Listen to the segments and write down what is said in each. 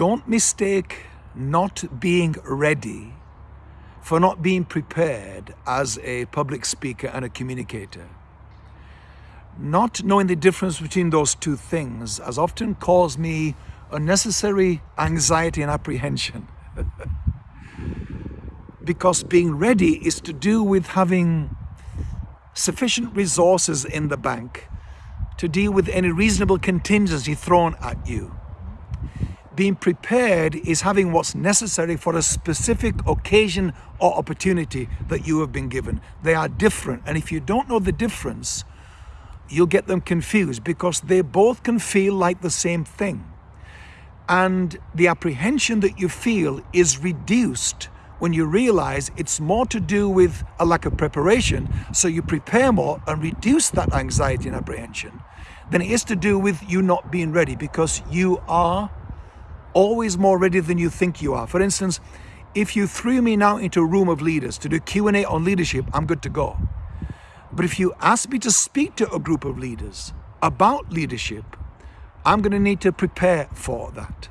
don't mistake not being ready for not being prepared as a public speaker and a communicator. Not knowing the difference between those two things has often caused me unnecessary anxiety and apprehension. because being ready is to do with having sufficient resources in the bank to deal with any reasonable contingency thrown at you. Being prepared is having what's necessary for a specific occasion or opportunity that you have been given. They are different. And if you don't know the difference, you'll get them confused because they both can feel like the same thing. And the apprehension that you feel is reduced when you realize it's more to do with a lack of preparation, so you prepare more and reduce that anxiety and apprehension, than it is to do with you not being ready because you are always more ready than you think you are. For instance, if you threw me now into a room of leaders to do Q&A on leadership, I'm good to go. But if you ask me to speak to a group of leaders about leadership, I'm going to need to prepare for that.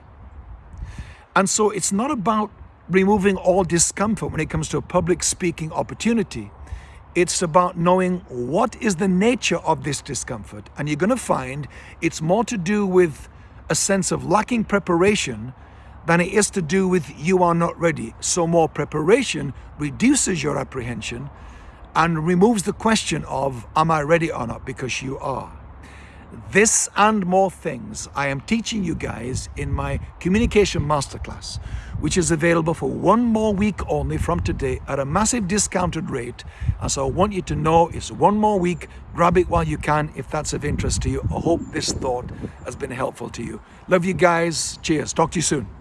And so it's not about removing all discomfort when it comes to a public speaking opportunity. It's about knowing what is the nature of this discomfort. And you're going to find it's more to do with a sense of lacking preparation than it is to do with you are not ready. So more preparation reduces your apprehension and removes the question of am I ready or not because you are. This and more things I am teaching you guys in my communication masterclass, which is available for one more week only from today at a massive discounted rate. And so I want you to know it's one more week. Grab it while you can if that's of interest to you. I hope this thought has been helpful to you. Love you guys. Cheers. Talk to you soon.